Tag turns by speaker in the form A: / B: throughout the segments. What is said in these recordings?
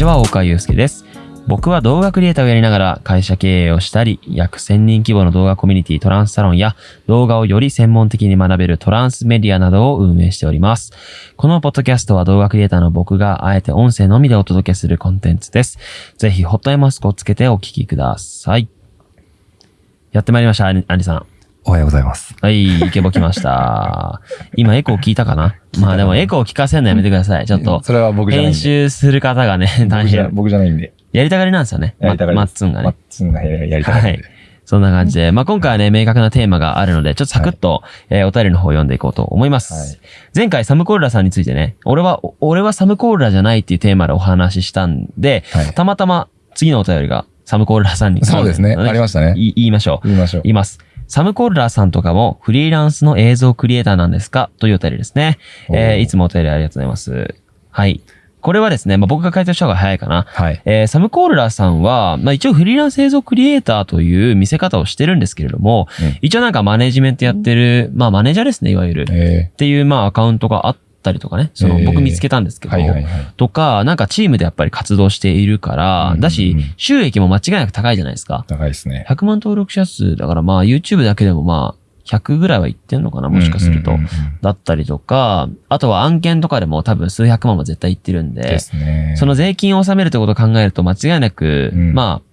A: ちは、大川祐介です。僕は動画クリエイターをやりながら会社経営をしたり、約1000人規模の動画コミュニティトランスサロンや動画をより専門的に学べるトランスメディアなどを運営しております。このポッドキャストは動画クリエイターの僕があえて音声のみでお届けするコンテンツです。ぜひホットアイマスクをつけてお聞きください。やってまいりました、アンアンリさん。
B: おはようございます。
A: はい、イケボ来ました。今エコー聞いたかな？まあでもエコー聞かせるのやめてください。ちょっと。
B: それは僕じゃないん
A: 編
B: で。
A: 集する方がね、大変。
B: 僕じゃないんで。
A: やりたがりなんですよね。
B: やりたがり
A: マッツンが
B: マッ
A: ね。
B: ツンがややりたが
A: はい。そんな感じで。まあ今回はね、明確なテーマがあるので、ちょっとサクッと、えーお便りの方を読んでいこうと思います。
B: はい
A: 前回サムコールラさんについてね、俺は、お俺はサムコールラじゃないっていうテーマでお話ししたんで、
B: はい
A: たまたま次のお便りがサムコールラさんに
B: そうですね。ありましたね。
A: い言いましょう。
B: 言いましょう。
A: 言います。サムコールラーさんとかもフリーランスの映像クリエイターなんですか？というお便りですね。えーいつもお便りありがとうございます。はい。これはですね、まあ、僕が回答した方が早いかな。
B: はい。
A: えーサムコールラーさんは、まあ、一応フリーランス映像クリエイターという見せ方をしてるんですけれども、
B: うん
A: 一応なんかマネジメントやってる、まあマネージャーですね、いわゆる。っ
B: え
A: ていう、まあアカウントがあったりとかね、その
B: えー
A: 僕見つけたんですけ
B: ー、
A: ど。とか、なんかチームでやっぱり活動しているから、
B: うん
A: だし、収益も間違いなく高いじゃないですか。
B: 高いですね。
A: 100万登録者数だからまあ YouTube だけでもまあ100ぐらいはいってんのかなもしかすると。だったりとか、あとは案件とかでも多分数百万も絶対いってるんで、
B: ですね。
A: その税金を納めるってことを考えると間違いなく、
B: うん
A: まあ、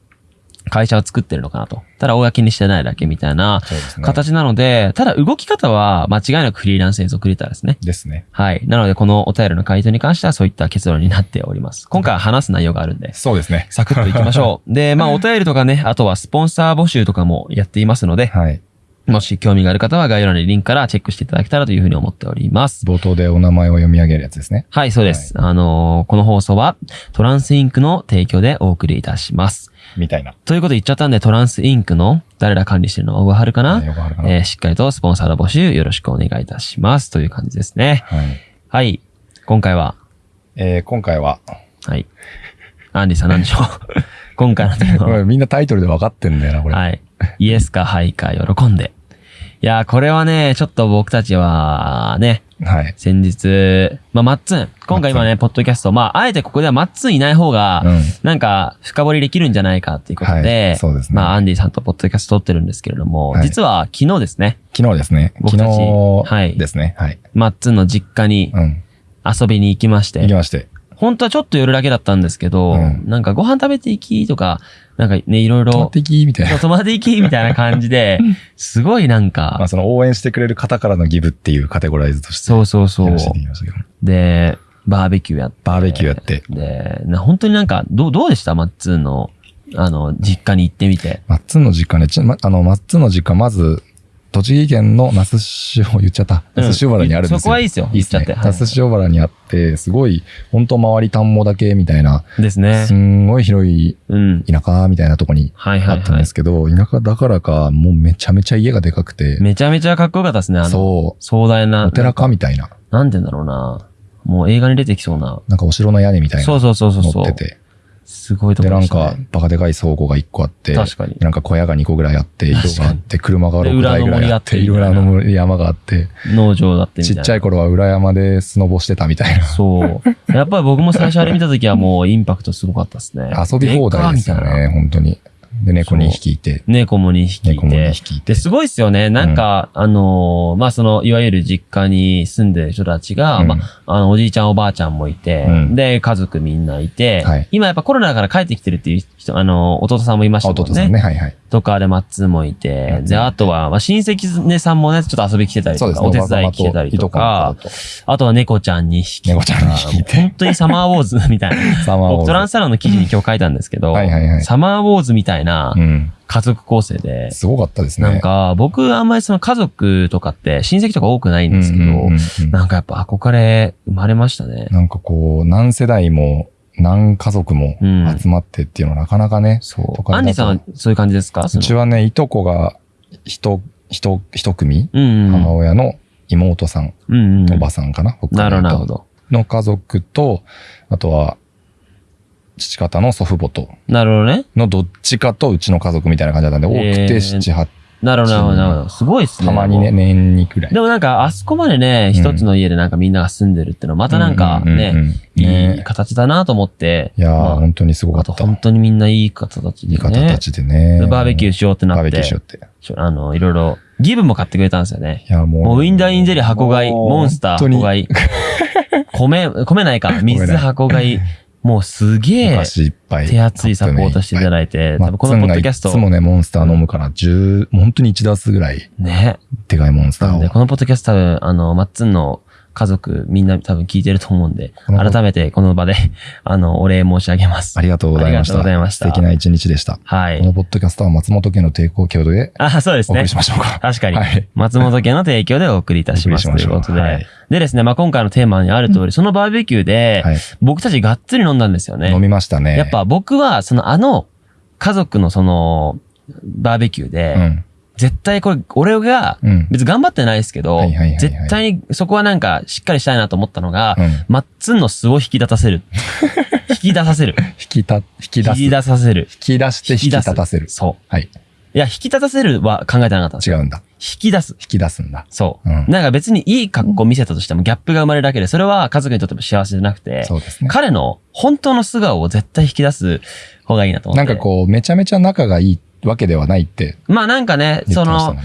A: 会社を作ってるのかなと。ただ公にしてないだけみたいな。形なので、ただ動き方は間違いなくフリーランス映像クリエイターですね。
B: ですね。
A: はい。なのでこのお便りの回答に関してはそういった結論になっております。今回は話す内容があるんで。
B: そうですね。
A: サクッといきましょう。で、まあ、お便りとかね、あとはスポンサー募集とかもやっていますので、
B: はい。
A: もし興味がある方は概要欄にリンクからチェックしていただけたらというふうに思っております。
B: 冒頭でお名前を読み上げるやつですね。
A: はい、そうです。あのーこの放送はトランスインクの提供でお送りいたします。
B: みたいな。
A: ということで言っちゃったんで、トランスインクの誰ら管理してるのは小川春かな、
B: よくあるかな。
A: えーしっかりとスポンサーの募集よろしくお願いいたします。という感じですね。
B: はい。
A: はい。今回は、
B: えー、今回は、
A: はい。アンディさん何でしょう？今回のテーマ
B: みんなタイトルで分かってんだよな、これ。
A: はい。イエスかハイか喜んで。いやー、これはね、ちょっと僕たちは、ね、
B: はい。
A: 先日、まあ、マッツン。今回今ね、ポッドキャスト、まあ、あえてここではマッツンいない方が、
B: うん。
A: なんか、深掘りできるんじゃないかっていうこと
B: は
A: で、
B: いそうですね
A: まあ、アンディさんとポッドキャスト撮ってるんですけれども、
B: はい
A: 実は昨日ですね、
B: 昨日ですね。
A: 僕たち
B: 昨
A: はい
B: 日ですね。はい。
A: マッツンの実家に
B: うん。
A: 遊びに行きまして、
B: 行きまして。
A: 本当はちょっと寄るだけだったんですけど、
B: うん
A: なんかご飯食べていきとか、なんかね、いろいろ
B: 止まっ、ていきみたいな。
A: 泊まっていきみたいな感じで、すごいなん
B: ま
A: か
B: あ、、その応援してくれる方からのギブっていうカテゴライズとして。
A: そうそうそう。で、バーベキューやって。
B: バーベキューやって。
A: で、な本当になんか、どう、どうでした？マッツンの、あの、実家に行ってみて。
B: マッツンの実家ね、ちま、あの、マッツンの実家、まず、栃木県の那須塩、言っちゃった。那須塩原にあるんですよ。
A: そこはいいですよ。
B: いいっすね。那須塩原にあって、すごい、本当周り田んぼだけみたいな、
A: いですね
B: す。んごい広い
A: うん。
B: 田舎みたいなとこにあったんです。けど、田舎だからか、もうめちゃめちゃ家がでかくて、
A: めちゃめちゃかっこよかったですね。あの、
B: そ
A: 壮大な。
B: う、お寺かみたいな、
A: なんて言うんだろうな。もう映画に出てきそうな。
B: なんかお城の屋根みたいな
A: そうそうそうそうそう。
B: 乗ってて、
A: すごいとこ
B: で、なん。か、バカでかい倉庫が1個あって、
A: 確かに
B: なんか小屋が2個ぐらいあって、色があって、車が
A: で
B: 6台ぐらいあって、
A: 裏の森
B: 山があって、
A: 農場だってみたいな。
B: ちっちゃい頃は裏山でスノボしてたみたいな。
A: そう。やっぱり僕も最初あれ見た時はもうインパクトすごかったですね。
B: 遊び放題ですよね、本当に。で、猫2匹いて、
A: 猫も2匹い
B: 猫も2
A: て。
B: 匹いて
A: で、。すごいっすよね。なんか、あのーまあ、その、いわゆる実家に住んでる人たちが、
B: うん
A: まあ、あの、おじいちゃんおばあちゃんもいて、
B: うん
A: で、家族みんないて、
B: はい
A: 今やっぱコロナだから帰ってきてるっていう人、あの、弟さんもいましたもんね。
B: 弟さんね、はいはい。
A: とかで、マッツーもいて、
B: うん
A: で、あとは、まあ、親戚ねさんもね、ちょっと遊び来てたりとか、お手伝い来てたりとか、あとは猫ちゃん2匹。
B: 猫ちゃん2匹
A: 本当にサマーウォーズみたいな。
B: サマーウォーズ
A: 僕トランスサロンの記事に今日書いたんですけど、
B: はいはいはい
A: サマーウォーズみたいな
B: うん。
A: 家族構成で、
B: すごかったですね。
A: なんか、僕あんまりその家族とかって親戚とか多くないんですけど、なんかやっぱ憧れ生まれましたね。
B: なんかこう、何世代も、何家族も
A: うん
B: 集まってっていうのはなかなかね、
A: そう。アンディさんはそういう感じですか？
B: うちはね、いとこが、一、一、一組。母親の妹さん。おばさんかな、北
A: なるほど。
B: の家族と、あとは、父方の祖父母と、
A: なるほどね。
B: のどっちかとうちの家族みたいな感じだったんで、多く
A: えー
B: て七八
A: なるほど、なるほど、なるほど。すごいっすね。
B: たまにね、年にくらい。
A: でもなんか、あそこまでね、
B: うん
A: 一つの家でなんかみんなが住んでるってのは、またなんかね、いい
B: ね
A: 形だなと思って。
B: いやー、
A: まあ
B: 本当にすごかった。
A: 本当にみんないい形で
B: いい方
A: ね
B: た。ちでね。
A: でバーベキューしようってな
B: バー
A: って、
B: ベキューしようって。
A: あの、いろいろ、ギブも買ってくれたんですよね。
B: いや、もう。
A: もうウィンダーインゼリー箱買い、モンスター箱買い、米、米ないか、水箱買い、もうすげ
B: お
A: え
B: 菓子いっぱい。
A: 手厚いサポートしていただいて、
B: マ
A: 多分このポッドキャスト
B: つ、もね、モンスター飲むから、10、もう本当に1ダースぐらい、
A: ね。
B: でかいモンスターを。
A: このポッドキャスト多分、あの、マッツンの家族、みんな多分聞いてると思うんで、改めてこの場で、あの、お礼申し上げます。
B: ありがとうございました。
A: ありがとうございました
B: 素敵な一日でした。
A: はい
B: この。ポッドキャストは松本家の抵抗郷土で
A: あ、そうですね
B: お送り。しましょうか。
A: 確かに。
B: はい。
A: 松本家の提供でお送りいたしますということで。
B: はい
A: でですね、まあ、今回のテーマにある通り、そのバーベキューで、
B: はい。
A: 僕たちがっつり飲んだんですよね。
B: 飲みましたね。
A: やっぱ僕は、そのあの、家族のその、バーベキューで、
B: うん。
A: 絶対これ、俺が、
B: うん。
A: 別に頑張ってないですけど、絶対にそこはなんかしっかりしたいなと思ったのが、
B: うん。
A: マッツンの素を引き立たせる。引き出させる。
B: 引きた、引き出す。
A: 引き出させる。
B: 引き出して引き立たせる。
A: そう。
B: はい。
A: いや、引き立たせるは考えてなかった。
B: 違うんだ。
A: 引き出す。
B: 引き出すんだ。
A: そう。
B: うん。
A: なんか別にいい格好見せたとしてもギャップが生まれるだけで、それは家族にとっても幸せじゃなくて、
B: そうですね。
A: 彼の本当の素顔を絶対引き出す方がいいなと思って。
B: なんかこう、めちゃめちゃ仲がいいわけではないって
A: まあなんかね、その。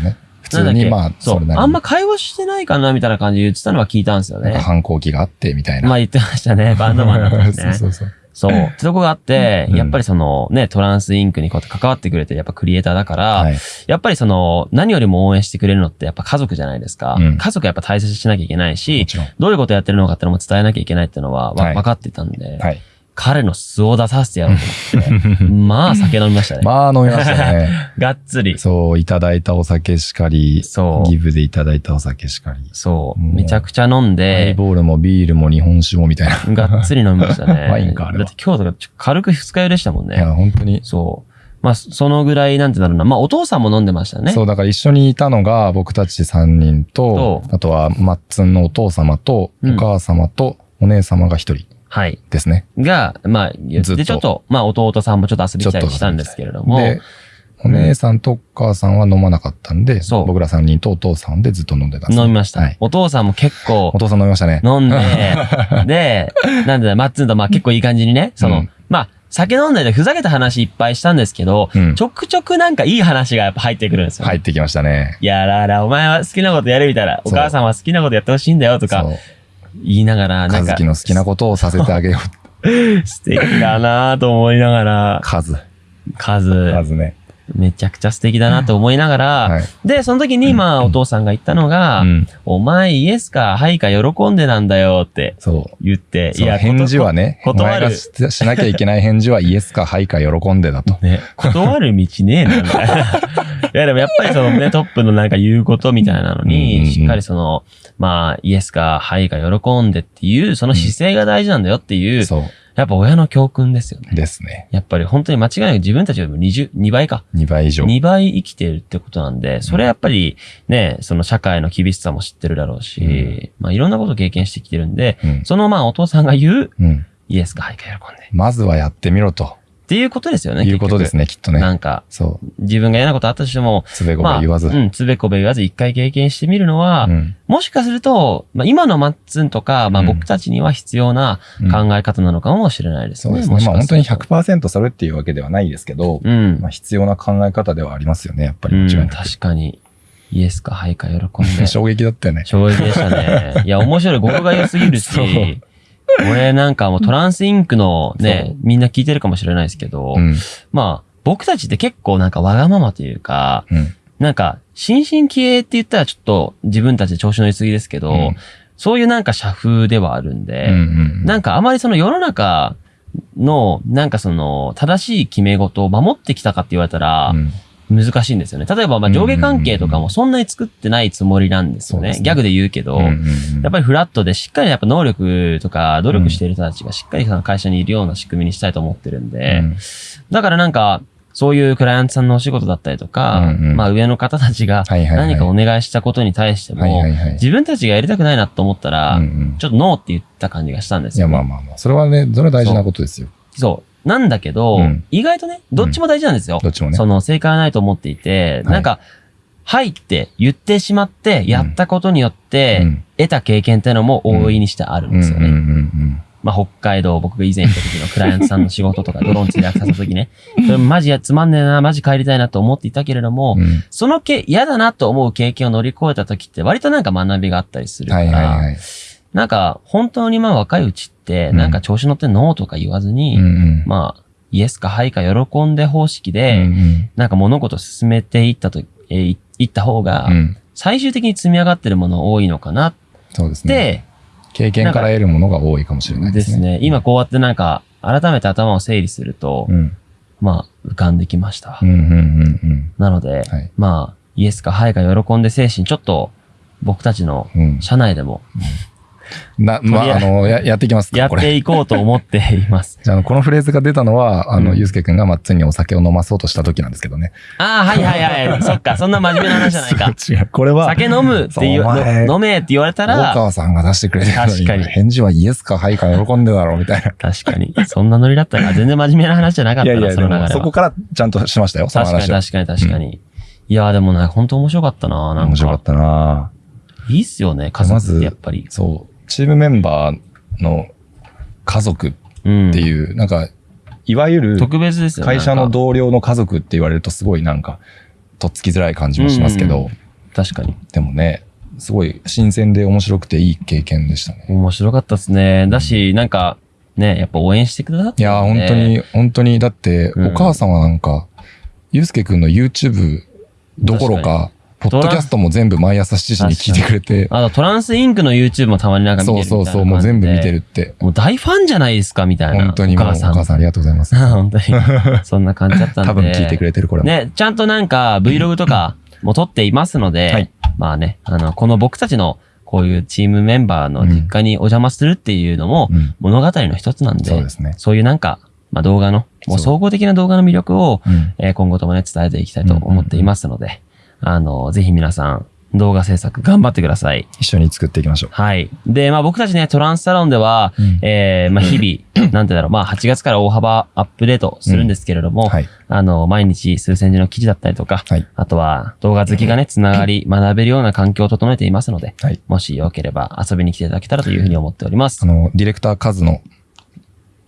B: 普通にまあ、
A: そ
B: れなりに
A: あんま会話してないかなみたいな感じで言ってたのは聞いたんですよね。
B: 反抗期があって、みたいな。
A: まあ言ってましたね。バンドマンだったんですね。
B: そうそうそう。
A: そう。ってとこがあって、
B: うん
A: やっぱりそのね、トランスインクにこうやって関わってくれて、やっぱクリエイターだから、
B: はい。
A: やっぱりその、何よりも応援してくれるのってやっぱ家族じゃないですか。
B: うん
A: 家族やっぱ大切にしなきゃいけない
B: も
A: し。どういうことやってるのかってのも伝えなきゃいけないっていうのはわ、
B: はい
A: 分かってたんで、
B: はい。
A: 彼の素を出させてやろうと思って、まあ酒飲みましたね。
B: まあ飲みましたね。
A: がっつり。
B: そう、いただいたお酒しかり、
A: そう
B: ギブでいただいたお酒しかり。
A: そう。めちゃくちゃ飲ん
B: ハイ
A: で、
B: ボールもビールも日本酒もみたいな。
A: がっつり飲みましたね。
B: ワインかあれは
A: だって今日とかちょ軽く二日酔いでしたもん
B: いや、
A: ね。
B: 本当に。
A: そう。まあ、そのぐらい、なんてだろうな。まあ、お父さんも飲んでましたね。
B: そう、だから一緒にいたのが僕たち3人と、あとはマッツンのお父様と、
A: うん
B: お母様と、お姉様が一人
A: はい。
B: ですね。
A: が、まあ、言
B: ずっと
A: で、ちょっと、まあ、弟さんもちょっと遊びに来たりしたんですけれども、
B: で、お姉さんとお母さんは飲まなかったんで、
A: そう
B: 僕ら3人とお父さんでずっと飲んでたんです
A: 飲みました。
B: はい。
A: お父さんも結構
B: お父さん飲みましたね。
A: 飲んで、で、なんでだ、マッツンとまあ結構いい感じにね、その、
B: うん
A: まあ、酒飲んでてふざけた話いっぱいしたんですけど、
B: うん
A: ちょくちょくなんかいい話がやっぱ入ってくるんですよ。
B: 入ってきましたね。
A: いやらら、お前は好きなことやるみたいな、お母さんは好きなことやってほしいんだよとか。言いながら、なんか
B: 和樹の好きなことをさせてあげよう。
A: 素敵だなと思いながら、
B: 数。
A: 数、
B: 数ね。
A: めちゃくちゃ素敵だなと思いながら、
B: はい。
A: で、その時に、まあ、お父さんが言ったのが、
B: うん。
A: お前イエスか、はいか喜んでなんだよって
B: そう。
A: 言って、
B: そう返事はね、お
A: 断る
B: ししなきゃいけない返事はイエスかはいか喜んでだと。
A: ね、断る道ねえな、みたいな。いや、でもやっぱりそのね、トップのなんか言うことみたいなの
B: うんうんうん
A: に、しっかりその、まあ、イエスか、はいか喜んでっていう、その姿勢が大事なんだよっていう、
B: そ
A: やっぱ親の教訓ですよね
B: う。。ですね。
A: やっぱり本当に間違いなく自分たちよりも20、2倍か。
B: 2倍以上。
A: 2倍生きてるってことなんで、それはやっぱりね、その社会の厳しさも知ってるだろうし、
B: うん
A: まあいろんなこと経験してきてるんで、
B: うん。
A: そのまあお父さんが言う、
B: うん。
A: イエスかはいか喜んで。
B: まずはやってみろと
A: っていうことですよね。
B: いうことです
A: ね。
B: ね、きっとね。
A: なんか、
B: そう。
A: 自分が嫌なことあったとしても、
B: つべこべ
A: まあ、
B: 言わず。
A: うん、つべこべ言わず一回経験してみるのは、
B: うん
A: もしかすると、まあ今のマッツンとか、まあ
B: うん
A: 僕たちには必要な
B: うん
A: 考え方なのかもしれないですね。
B: そうですね。まあ本当に
A: すると
B: 100%それっていうわけではないですけど、
A: うん
B: まあ。必要な考え方ではありますよね、やっぱり
A: うん、
B: 間違いなく。
A: 確かに。イエスか、はいか、喜んで。
B: 衝撃だったよね。
A: 衝撃でしたね。いや、面白い。語呂が良すぎるし
B: そう、
A: 俺なんかもうトランスインクの
B: そ
A: ね
B: う、
A: みんな聞いてるかもしれないですけど、
B: うん。
A: まあ、僕たちって結構なんかわがままというか、
B: うん。
A: なんか、新進気鋭って言ったらちょっと自分たちで調子乗りすぎですけど、
B: うん
A: そういうなんか社風ではあるんで、
B: うんうん。
A: なんかあまりその世の中の、なんかその、正しい決め事を守ってきたかって言われたら
B: う、ん
A: 難しいんですよね。例えば、まあ上下関係とかもそんなに作ってないつもりなんですよね。ギャグで言うけど、
B: うんうんうん
A: やっぱりフラットでしっかりやっぱ能力とか努力している人たちがしっかりその会社にいるような仕組みにしたいと思ってるんで、
B: うん
A: だからなんか、そういうクライアントさんのお仕事だったりとか、
B: うんうん
A: まあ上の方たちが何かお願いしたことに対しても、
B: はいはいはい。
A: 自分たちがやりたくないなと思ったら、
B: うんうん
A: ちょっとノーって言った感じがしたんです
B: いや、
A: よ、ね。
B: まあまあまあ。それはね、それは大事なことですよ。
A: そう。なんだけど、
B: うん
A: 意外とね、どっちも大事なんですよ。
B: どっちもね
A: そ。の正解はないと思っていて、
B: はい
A: なんか、はいって言ってしまって、やったことによって、
B: うん
A: 得た経験っていうのも大いにしてあるん
B: うん。うん
A: ですよね。
B: うんうん
A: まあ、北海道、僕が以前行った時のクライアントさんの仕事とか、ドローン通訳させた時ね、それマジやつまんねえな、マジ帰りたいなと思っていたけれども、
B: うん。うん
A: そのけ、嫌だなと思う経験を乗り越えた時って割となんか学びがあったりするか
B: は
A: ら、
B: いはいはい。
A: なんか本当にまあ若いうちなんか調子乗ってノーとか言わずに、
B: うんうん。
A: まあ、イエスかハイか喜んで方式
B: う
A: で、
B: ん
A: なんか物事を進めていったと、えーいいった方が
B: うん。う、ん。
A: 最終的に積み上がってるもの多いのかなっ
B: そうですね。
A: て、
B: 経験から得るものが多いかもしれない
A: で
B: ですすね。
A: ね。今こうやってなんか、改めて頭を整理すると、
B: うん。
A: まあ、浮かんできました。
B: うんうんうん
A: なので、
B: はい
A: まあ、イエスかハイか喜んで精神、ちょっと、僕たちの
B: うん。うん。
A: 社内でも
B: な、まあ、
A: あ
B: の、や、やっていきますか
A: やっ。ていこうと思っています。
B: じゃあこのフレーズが出たのは、あの、
A: うん
B: ゆうすけくんがマッツンにお酒を飲まそうとした時なんですけどね。
A: ああ、はいはいはい。そっか、そんな真面目な話じゃないか。
B: 違う。これは、
A: 酒飲むって言う、
B: そうお前
A: の飲めって言われた
B: 大
A: ら、
B: 川さんが出してくれてるの
A: 確かに
B: 返事はイエスかハイか喜んでだろうみたいな。
A: 確かに。そんなノリだったら、全然真面目な話じゃなかったな、
B: いやいや、でも
A: その流れは。
B: そこからちゃんとしましたよ、その
A: 確かに。確かに確かに。いやーでもね、本当面白かったな、なんか。
B: 面白かったない
A: いっすよね、家族ってやっぱり。
B: そう。チームメンバーの家族っ
A: うん。
B: ていう、なんか、いわゆる。会社の同僚の家族って言われるとすごいなんか、とっつきづらい感じもしますけど、
A: うん確かに。
B: でもね、すごい新鮮で面白くていい経験でしたね。
A: 面白かったですね。だし、なんか、ね、やっぱ応援してくださって
B: いや本当に、本当に、だって、
A: うん
B: お母さんはなんか、ゆうすけくんの YouTube どころか、ポッドキャストも全部毎朝7時に聞いてくれて、
A: あと、トランスインクの YouTube もたまになんか見てる
B: そうそうそう、もう全部見て
A: る。
B: るって。
A: もう大ファンじゃないですか、みたいな。
B: 本当にお
A: お母さん。
B: 母さんありがとうございます。
A: 本当に。そんな感じだったんで。
B: 多分聞いてくれてる、これも。
A: ね、ちゃんとなんか Vlog とかも撮っていますので、
B: はい
A: まあね、あの、この僕たちのこういうチームメンバーの実家にお邪魔するっていうのも
B: うん
A: 物語の一つなんで、
B: そうですね。
A: そういうなんか、まあ動画の、もう総合的な動画の魅力を、
B: うん。
A: えー今後ともね、伝えていきたいと思っていますので、あの、ぜひ皆さん、動画制作頑張ってください。
B: 一緒に作っていきましょう。
A: はい。で、まあ僕たちね、トランスサロンでは、
B: うん
A: えーまあ日々、なんてだろう、まあ8月から大幅アップデートするんですけれども、
B: はい。
A: あの、毎日数千字の記事だったりとか、
B: はい。
A: あとは動画好きがね、つながり、学べるような環境を整えていますので、
B: はい。
A: もしよければ遊びに来ていただけたらというふうに思っております
B: あ。の、ディレクターカズの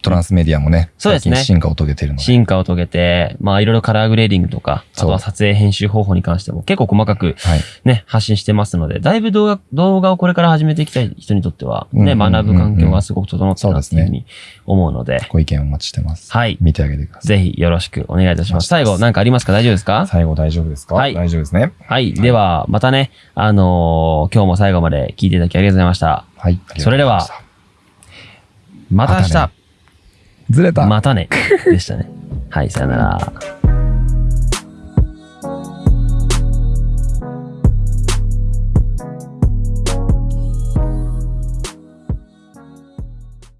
B: トランスメディアもね、
A: そうですね
B: 最近進化を遂げているので。
A: 進化を遂げて、まあいろいろカラーグレーディングとか、あとは撮影編集方法に関しても結構細かく
B: はい。
A: ね、発信してますので、だいぶ動画、動画をこれから始めていきたい人にとっては、ね、学ぶ環境がすごく整ってるなっていうふうに思うので、
B: ご意見お待ちしてます。
A: はい。
B: 見てあげてください。
A: ぜひよろしくお願いいたします。最後、なんかありますか？大丈夫ですか？
B: 最後大丈夫ですか？
A: はい
B: 大丈夫ですね。
A: はい。では、またね、あのー今日も最後まで聞いていただきありがとうございました。
B: はい。
A: それではまた明日、
B: ずれた。
A: またね、でしたね。はい、さよなら。